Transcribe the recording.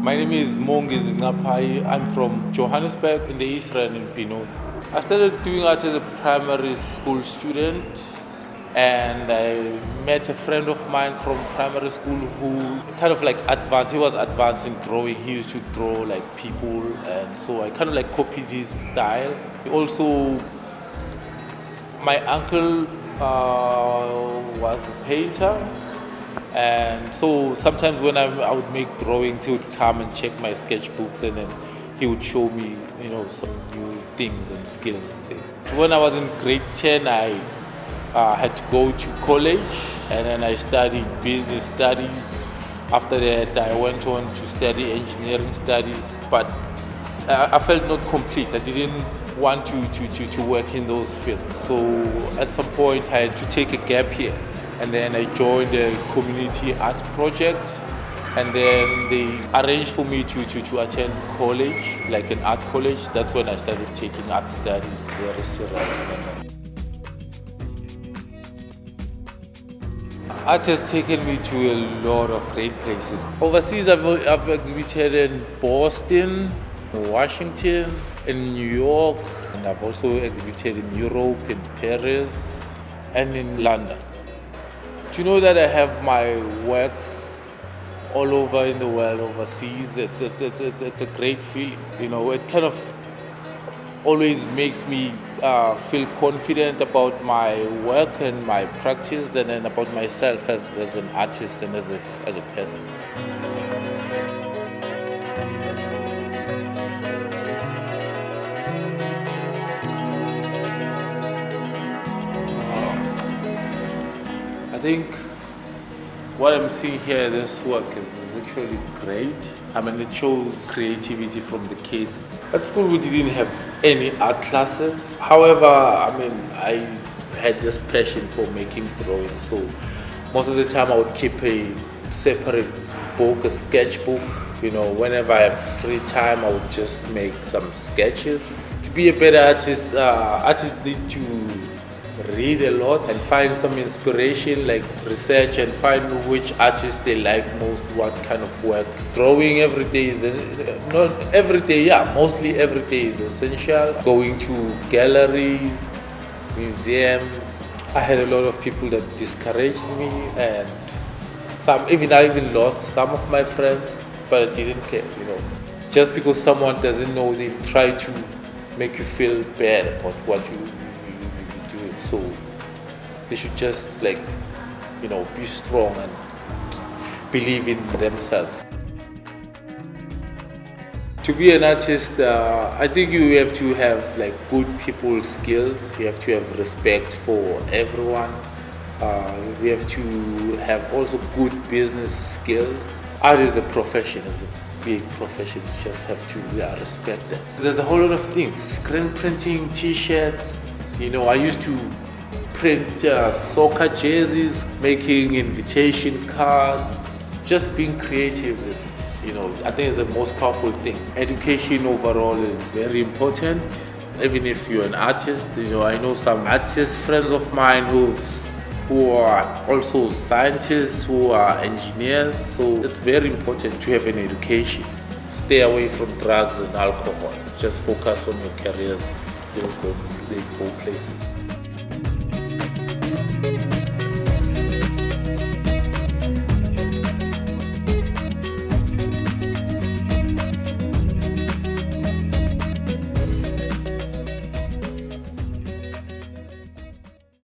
My name is Mongiz Ngapai. I'm from Johannesburg in the East Rand in Benoni. I started doing art as a primary school student and I met a friend of mine from primary school who kind of like advanced, he was advanced in drawing. He used to draw like people and so I kind of like copied his style. Also, my uncle uh, was a painter and so sometimes when I, I would make drawings, he would come and check my sketchbooks and then he would show me, you know, some new things and skills. When I was in grade 10, I uh, had to go to college and then I studied business studies. After that, I went on to study engineering studies, but I, I felt not complete. I didn't want to, to, to, to work in those fields. So at some point, I had to take a gap year and then I joined the community art project and then they arranged for me to, to, to attend college, like an art college. That's when I started taking art studies very seriously. Art has taken me to a lot of great places. Overseas, I've, I've exhibited in Boston, Washington, in New York, and I've also exhibited in Europe, in Paris, and in London. To know that I have my works all over in the world, overseas, it's, it's, it's, it's, a great feeling. You know, it kind of always makes me uh, feel confident about my work and my practice and then about myself as, as an artist and as a, as a person. Think what I'm seeing here, this work is, is, actually great. I mean, it shows creativity from the kids. At school, we didn't have any art classes. However, I mean, I had this passion for making drawings. So most of the time, I would keep a separate book, a sketchbook. You know, whenever I have free time, I would just make some sketches. To be a better artist, uh, artists need to read a lot and find some inspiration like research and find which artists they like most what kind of work. Drawing every day is uh, not every day yeah mostly every day is essential. Going to galleries museums. I had a lot of people that discouraged me and some even i even lost some of my friends but i didn't care you know. Just because someone doesn't know they try to make you feel bad about what you so they should just like, you know, be strong and believe in themselves. To be an artist, uh, I think you have to have like good people skills. You have to have respect for everyone. Uh, we have to have also good business skills. Art is a profession, it's a big profession. You just have to yeah, respect that. So there's a whole lot of things. Screen printing, t-shirts, you know, I used to print uh, soccer jerseys, making invitation cards, just being creative is, you know, I think is the most powerful thing. Education overall is very important. Even if you're an artist, you know, I know some artist friends of mine who who are also scientists, who are engineers. So it's very important to have an education. Stay away from drugs and alcohol. Just focus on your careers. They'll go, they go places.